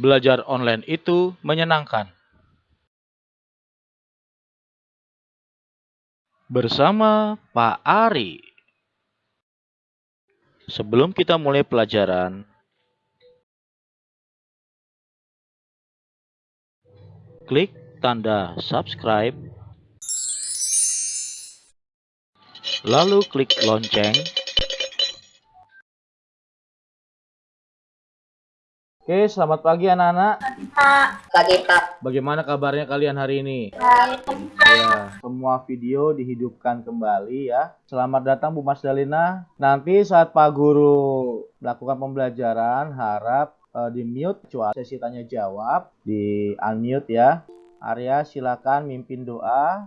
Belajar online itu menyenangkan. Bersama Pak Ari. Sebelum kita mulai pelajaran, klik tanda subscribe, lalu klik lonceng Oke, selamat pagi anak-anak. Pagi Pak. Bagaimana kabarnya kalian hari ini? Baik. Ya, semua video dihidupkan kembali ya. Selamat datang Bu Mas Dalina. Nanti saat Pak Guru melakukan pembelajaran, harap uh, di mute kecuali sesi tanya jawab, di unmute ya. Arya silakan mimpin doa.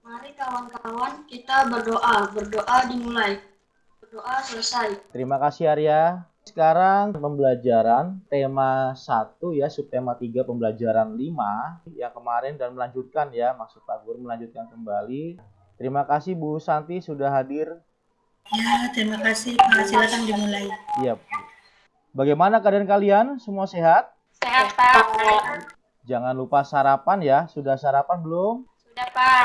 Mari kawan-kawan kita berdoa. Berdoa dimulai. Berdoa selesai. Terima kasih Arya. Sekarang pembelajaran tema 1 ya, subtema 3 pembelajaran 5 yang kemarin dan melanjutkan ya, maksud Pak Guru melanjutkan kembali. Terima kasih Bu Santi sudah hadir. Ya, terima kasih. Pak. Silakan dimulai. Iya. Bagaimana keadaan kalian? Semua sehat? Sehat, Pak. Jangan lupa sarapan ya. Sudah sarapan belum? Sudah, Pak.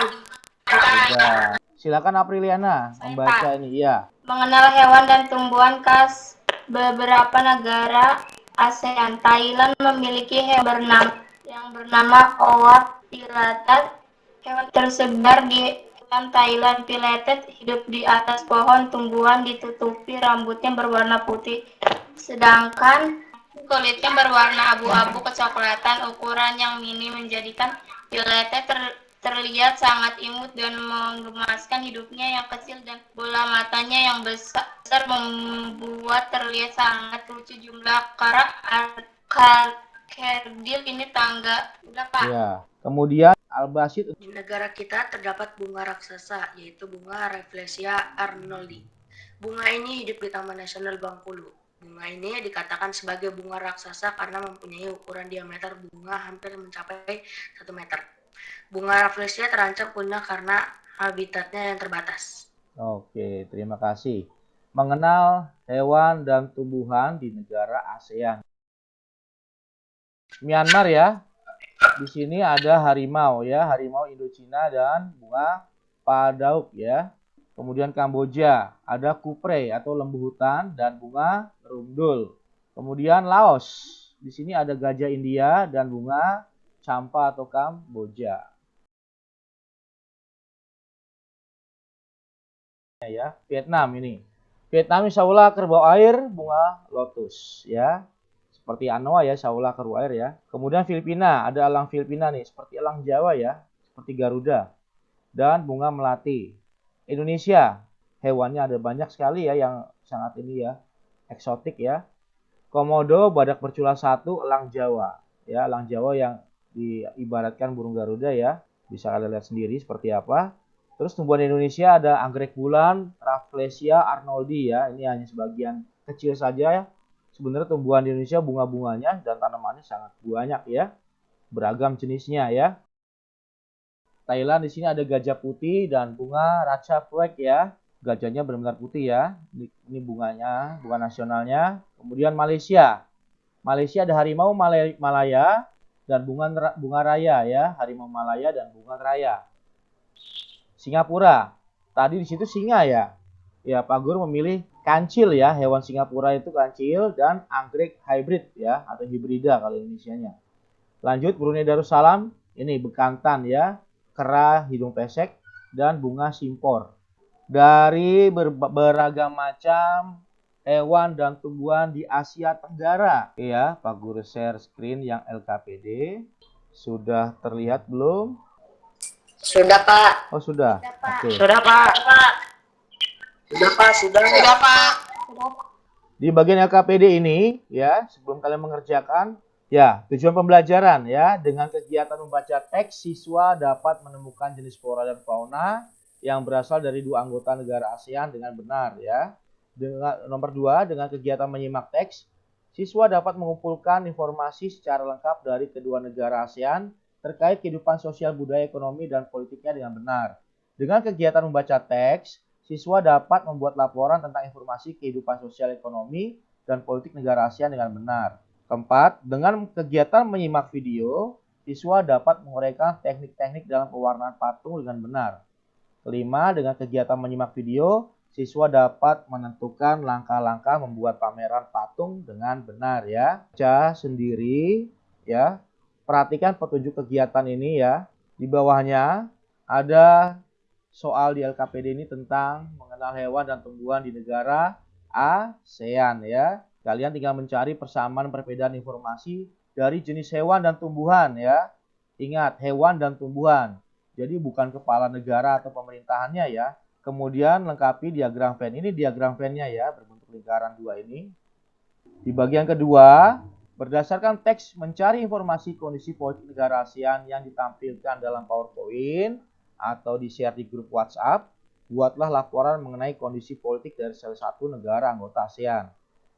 Sudah. Silakan Apriliana membaca ini. Iya. Mengenal hewan dan tumbuhan khas beberapa negara ASEAN. Thailand memiliki hewan bernama yang bernama Owat pileated. Hewan tersebar di Thailand pileated hidup di atas pohon tumbuhan ditutupi rambutnya berwarna putih. Sedangkan kulitnya berwarna abu-abu kecoklatan ukuran yang mini menjadikan pileated ter terlihat sangat imut dan menggemaskan hidupnya yang kecil dan bola matanya yang besar. Membuat terlihat sangat lucu jumlah karak kerdil ini tangga. Udah pak. Ya kemudian albasit di negara kita terdapat bunga raksasa yaitu bunga Rafflesia arnoldi. Bunga ini hidup di Taman Nasional Bengkulu bunga ini dikatakan sebagai bunga raksasa karena mempunyai ukuran diameter bunga hampir mencapai 1 meter bunga Rafflesia terancam punah karena habitatnya yang terbatas. Oke, terima kasih. Mengenal hewan dan tumbuhan di negara ASEAN. Myanmar ya. Di sini ada harimau ya, harimau Indochina dan bunga padauk ya. Kemudian Kamboja ada kupre atau lembu hutan dan bunga rundul. Kemudian Laos. Di sini ada gajah India dan bunga campa atau Kamboja. ya Vietnam ini. Vietnam insya Allah kerbau air bunga lotus ya. Seperti Anoa ya insya Allah kerbau air ya. Kemudian Filipina ada elang Filipina nih seperti elang Jawa ya. Seperti Garuda dan bunga melati. Indonesia hewannya ada banyak sekali ya yang sangat ini ya eksotik ya. Komodo badak bercula satu elang Jawa ya. Elang Jawa yang diibaratkan burung Garuda ya bisa kalian lihat sendiri seperti apa Terus tumbuhan Indonesia ada anggrek bulan, Rafflesia arnoldi ya. Ini hanya sebagian kecil saja ya. Sebenarnya tumbuhan di Indonesia bunga-bunganya dan tanamannya sangat banyak ya. Beragam jenisnya ya. Thailand di sini ada gajah putih dan bunga raja flag ya. Gajahnya benar-benar putih ya. Ini bunganya, bunga nasionalnya. Kemudian Malaysia. Malaysia ada harimau Malaya dan bunga bunga raya ya, harimau Malaya dan bunga raya. Singapura. Tadi di situ singa ya. Ya, Pak Guru memilih kancil ya, hewan Singapura itu kancil dan anggrek hybrid ya atau hibrida kalau Indonesia-nya. Lanjut Brunei Darussalam, ini bekantan ya, kera hidung pesek dan bunga simpor. Dari ber beragam macam hewan dan tumbuhan di Asia Tenggara. Ya, Pak Guru share screen yang LKPD. Sudah terlihat belum? Sudah, Pak. Oh, sudah. Sudah, Pak. Oke. Sudah, Pak. Sudah, Pak. Sudah. Sudah, Pak. Di bagian LKPD ini, ya, sebelum kalian mengerjakan, ya, tujuan pembelajaran, ya, dengan kegiatan membaca teks, siswa dapat menemukan jenis flora dan fauna yang berasal dari dua anggota negara ASEAN dengan benar, ya. Dengan nomor dua, dengan kegiatan menyimak teks, siswa dapat mengumpulkan informasi secara lengkap dari kedua negara ASEAN terkait kehidupan sosial budaya ekonomi dan politiknya dengan benar. Dengan kegiatan membaca teks, siswa dapat membuat laporan tentang informasi kehidupan sosial ekonomi dan politik negara ASEAN dengan benar. Keempat, dengan kegiatan menyimak video, siswa dapat menguraikan teknik-teknik dalam pewarnaan patung dengan benar. Kelima, dengan kegiatan menyimak video, siswa dapat menentukan langkah-langkah membuat pameran patung dengan benar ya. Baca sendiri ya. Perhatikan petunjuk kegiatan ini ya. Di bawahnya ada soal di LKPD ini tentang mengenal hewan dan tumbuhan di negara ASEAN ya. Kalian tinggal mencari persamaan perbedaan informasi dari jenis hewan dan tumbuhan ya. Ingat, hewan dan tumbuhan. Jadi bukan kepala negara atau pemerintahannya ya. Kemudian lengkapi diagram Venn. Ini diagram Venn-nya ya, berbentuk lingkaran dua ini. Di bagian kedua, berdasarkan teks mencari informasi kondisi politik negara ASEAN yang ditampilkan dalam PowerPoint atau di-share di grup WhatsApp, buatlah laporan mengenai kondisi politik dari salah satu negara anggota ASEAN.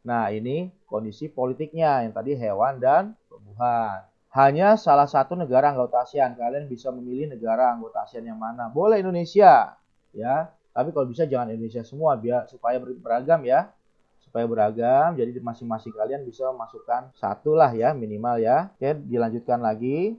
Nah, ini kondisi politiknya yang tadi hewan dan tumbuhan. Hanya salah satu negara anggota ASEAN. Kalian bisa memilih negara anggota ASEAN yang mana. Boleh Indonesia, ya. Tapi kalau bisa jangan Indonesia semua biar supaya beragam ya. Supaya beragam. Jadi masing-masing kalian bisa masukkan satu lah ya minimal ya. Oke, dilanjutkan lagi.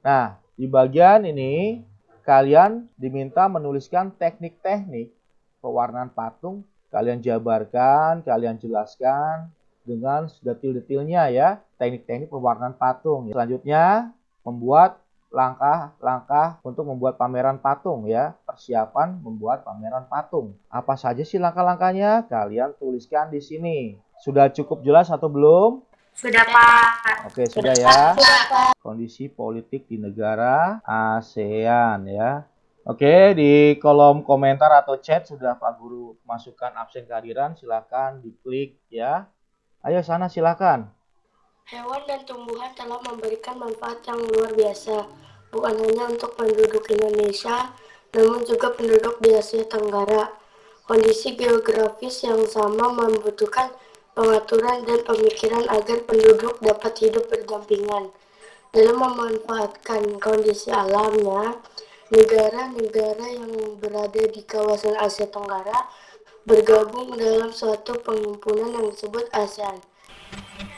Nah, di bagian ini kalian diminta menuliskan teknik-teknik pewarnaan patung kalian jabarkan, kalian jelaskan dengan detil-detilnya ya, teknik-teknik pewarnaan patung. Selanjutnya, membuat langkah-langkah untuk membuat pameran patung ya, persiapan membuat pameran patung. Apa saja sih langkah-langkahnya? Kalian tuliskan di sini. Sudah cukup jelas atau belum? Sudah, Pak. Oke, sudah ya. Kondisi politik di negara ASEAN ya. Oke, di kolom komentar atau chat sudah Pak Guru masukkan absen kehadiran, silakan diklik ya. Ayo sana silakan. Hewan dan tumbuhan telah memberikan manfaat yang luar biasa, bukan hanya untuk penduduk Indonesia, namun juga penduduk di Asia Tenggara. Kondisi geografis yang sama membutuhkan pengaturan dan pemikiran agar penduduk dapat hidup berdampingan. Dalam memanfaatkan kondisi alamnya, negara-negara yang berada di kawasan Asia Tenggara bergabung dalam suatu penghimpunan yang disebut ASEAN.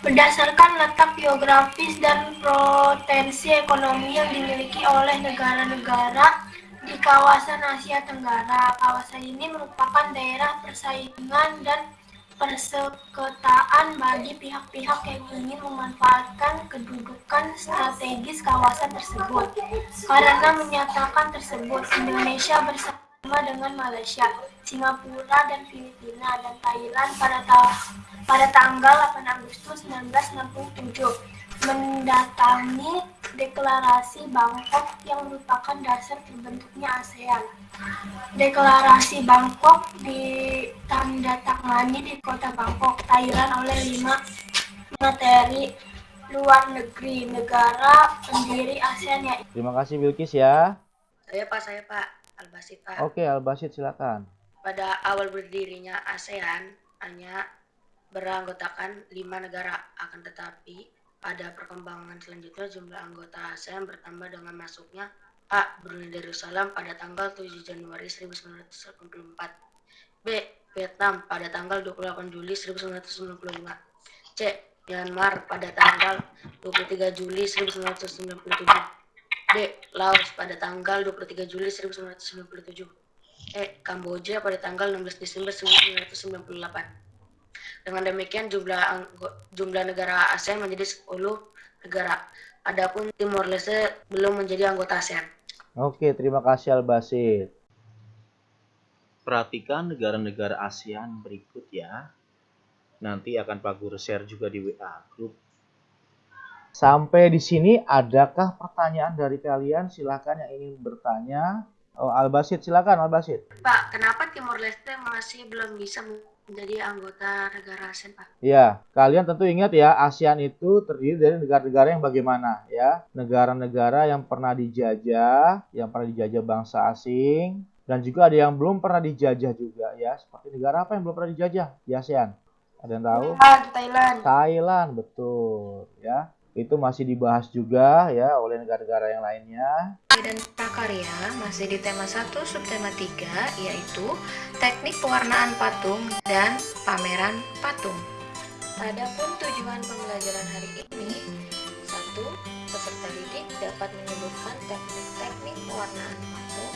Berdasarkan letak geografis dan potensi ekonomi yang dimiliki oleh negara-negara kawasan Asia Tenggara, kawasan ini merupakan daerah persaingan dan perseketaan bagi pihak-pihak yang ingin memanfaatkan kedudukan strategis kawasan tersebut. Karena menyatakan tersebut, Indonesia bersama dengan Malaysia, Singapura, dan Filipina dan Thailand pada, ta pada tanggal 8 Agustus 1967 mendatangi deklarasi Bangkok yang merupakan dasar terbentuknya ASEAN. Deklarasi Bangkok ditandatangani di kota Bangkok, Thailand oleh lima materi luar negeri negara pendiri ASEAN ya. Terima kasih Bilkis ya. Saya Pak, saya Pak. Albasit Pak. Oke, Albasit silakan. Pada awal berdirinya ASEAN hanya beranggotakan lima negara, akan tetapi pada perkembangan selanjutnya jumlah anggota ASEAN bertambah dengan masuknya A. Brunei Darussalam pada tanggal 7 Januari 1984 B. Vietnam pada tanggal 28 Juli 1995 C. Myanmar pada tanggal 23 Juli 1997 D. Laos pada tanggal 23 Juli 1997 E. Kamboja pada tanggal 16 Desember 1998 dengan demikian jumlah jumlah negara ASEAN menjadi 10 negara. Adapun Timor Leste belum menjadi anggota ASEAN. Oke, terima kasih Albasit. Perhatikan negara-negara ASEAN berikut ya. Nanti akan Pak Guru share juga di WA grup. Sampai di sini adakah pertanyaan dari kalian? Silahkan yang ingin bertanya. Oh, Albasit, silakan Albasit. Pak, kenapa Timor Leste masih belum bisa menjadi anggota negara ASEAN, Pak. Ya, kalian tentu ingat ya, ASEAN itu terdiri dari negara-negara yang bagaimana ya? Negara-negara yang pernah dijajah, yang pernah dijajah bangsa asing, dan juga ada yang belum pernah dijajah juga ya. Seperti negara apa yang belum pernah dijajah di ASEAN? Ada yang tahu? Thailand. Thailand, betul ya itu masih dibahas juga ya oleh negara-negara yang lainnya. Dan prakarya masih di tema 1 subtema 3 yaitu teknik pewarnaan patung dan pameran patung. Adapun tujuan pembelajaran hari ini, satu, peserta didik dapat menyebutkan teknik-teknik pewarnaan patung.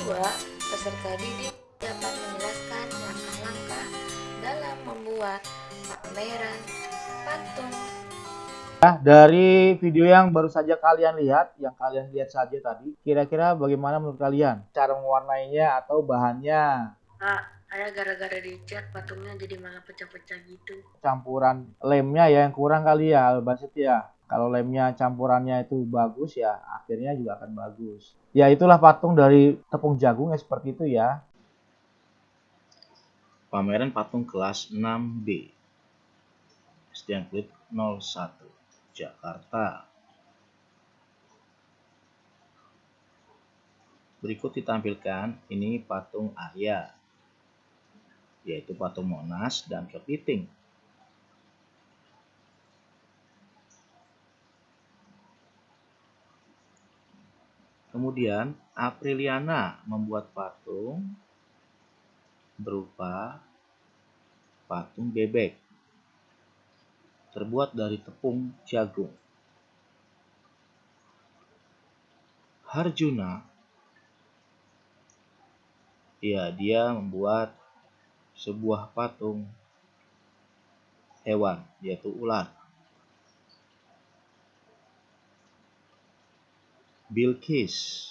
Dua, peserta didik dapat menjelaskan langkah-langkah dalam membuat pameran patung. Nah, dari video yang baru saja kalian lihat, yang kalian lihat saja tadi, kira-kira bagaimana menurut kalian cara mewarnainya atau bahannya? Kak, saya gara-gara dicat patungnya jadi malah pecah-pecah gitu. Campuran lemnya ya yang kurang kali ya, Albasit ya. Kalau lemnya campurannya itu bagus ya, akhirnya juga akan bagus. Ya itulah patung dari tepung jagung ya seperti itu ya. Pameran patung kelas 6B. SDN Kulit 01, Jakarta. Berikut ditampilkan ini patung Arya, yaitu patung Monas dan Kepiting. Kemudian Apriliana membuat patung berupa patung bebek terbuat dari tepung jagung. Harjuna ya dia membuat sebuah patung hewan yaitu ular. Bilqis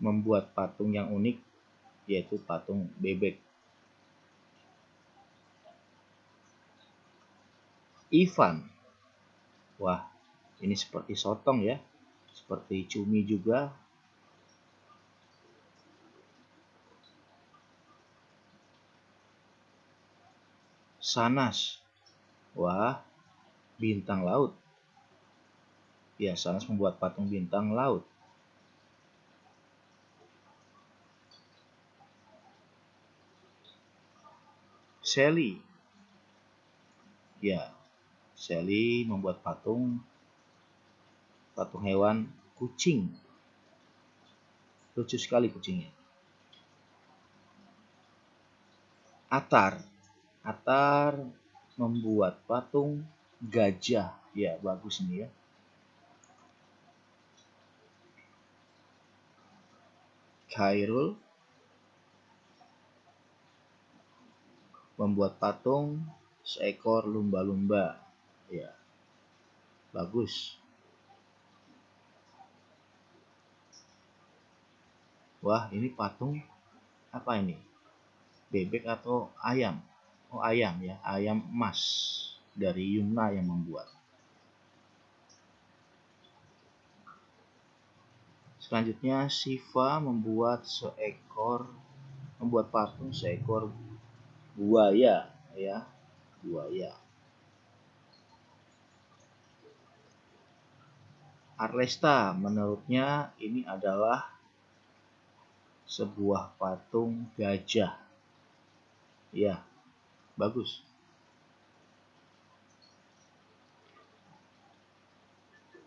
membuat patung yang unik yaitu patung bebek. Ivan. Wah, ini seperti sotong ya. Seperti cumi juga. Sanas. Wah, bintang laut. Ya, Sanas membuat patung bintang laut. Sally. Ya, Sally membuat patung patung hewan kucing. Lucu sekali kucingnya. Atar. Atar membuat patung gajah. Ya, bagus ini ya. Khairul membuat patung seekor lumba-lumba. Ya. Bagus. Wah, ini patung apa ini? Bebek atau ayam? Oh, ayam ya, ayam emas dari Yumna yang membuat. Selanjutnya Siva membuat seekor membuat patung seekor buaya ya, buaya. Arlesta menurutnya ini adalah sebuah patung gajah. Ya, bagus.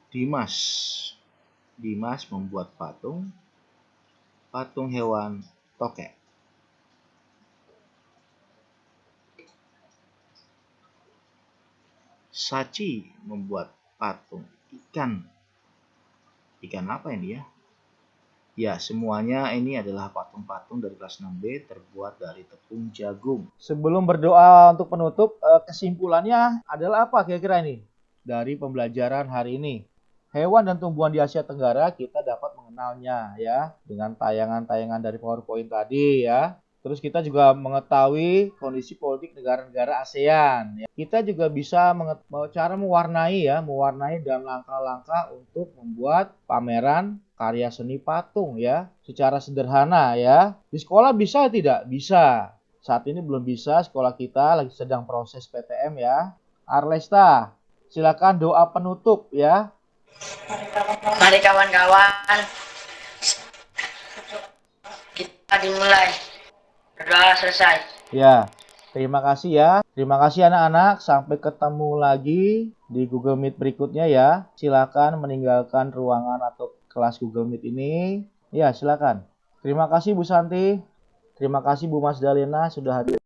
Dimas. Dimas membuat patung patung hewan tokek. Sachi membuat patung ikan. Ikan apa ini ya? Ya, semuanya ini adalah patung-patung dari kelas 6B terbuat dari tepung jagung. Sebelum berdoa untuk penutup, eh, kesimpulannya adalah apa kira-kira ini? Dari pembelajaran hari ini. Hewan dan tumbuhan di Asia Tenggara kita dapat mengenalnya ya dengan tayangan-tayangan dari PowerPoint tadi ya. Terus kita juga mengetahui kondisi politik negara-negara ASEAN. Ya. Kita juga bisa cara mewarnai ya, mewarnai dalam langkah-langkah untuk membuat pameran karya seni patung ya, secara sederhana ya. Di sekolah bisa tidak? Bisa. Saat ini belum bisa, sekolah kita lagi sedang proses PTM ya. Arlesta, silakan doa penutup ya. Mari kawan-kawan, kita dimulai. Berdoa selesai. Ya, terima kasih ya. Terima kasih anak-anak. Sampai ketemu lagi di Google Meet berikutnya ya. Silakan meninggalkan ruangan atau kelas Google Meet ini. Ya, silakan. Terima kasih Bu Santi. Terima kasih Bu Mas Dalena sudah hadir.